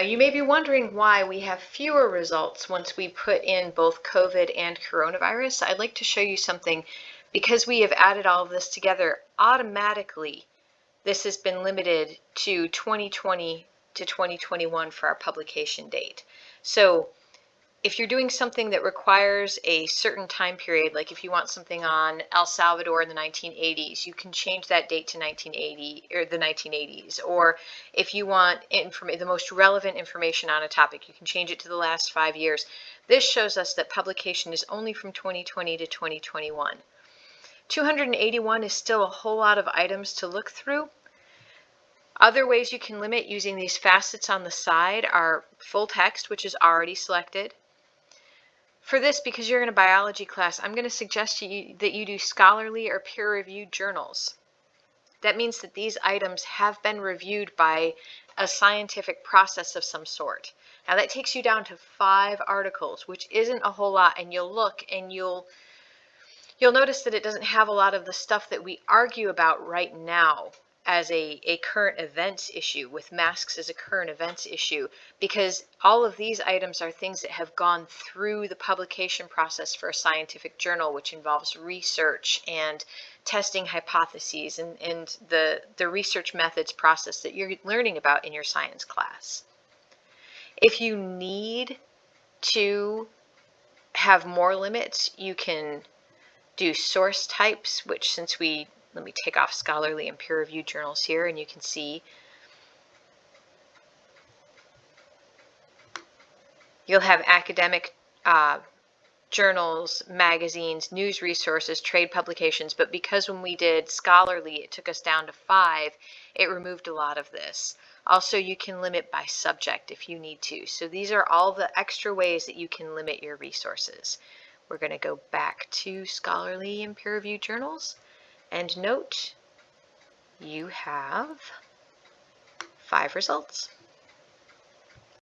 Now you may be wondering why we have fewer results once we put in both COVID and coronavirus. I'd like to show you something because we have added all of this together automatically. This has been limited to 2020 to 2021 for our publication date. So if you're doing something that requires a certain time period, like if you want something on El Salvador in the 1980s, you can change that date to 1980 or the 1980s. Or if you want the most relevant information on a topic, you can change it to the last five years. This shows us that publication is only from 2020 to 2021. 281 is still a whole lot of items to look through. Other ways you can limit using these facets on the side are full text, which is already selected, for this, because you're in a biology class, I'm going to suggest you that you do scholarly or peer-reviewed journals. That means that these items have been reviewed by a scientific process of some sort. Now that takes you down to five articles, which isn't a whole lot, and you'll look and you'll you'll notice that it doesn't have a lot of the stuff that we argue about right now as a, a current events issue, with masks as a current events issue, because all of these items are things that have gone through the publication process for a scientific journal, which involves research and testing hypotheses and, and the, the research methods process that you're learning about in your science class. If you need to have more limits, you can do source types, which since we let me take off scholarly and peer-reviewed journals here and you can see you'll have academic uh, journals, magazines, news resources, trade publications, but because when we did scholarly it took us down to five, it removed a lot of this. Also, you can limit by subject if you need to. So these are all the extra ways that you can limit your resources. We're going to go back to scholarly and peer-reviewed journals. And note, you have five results.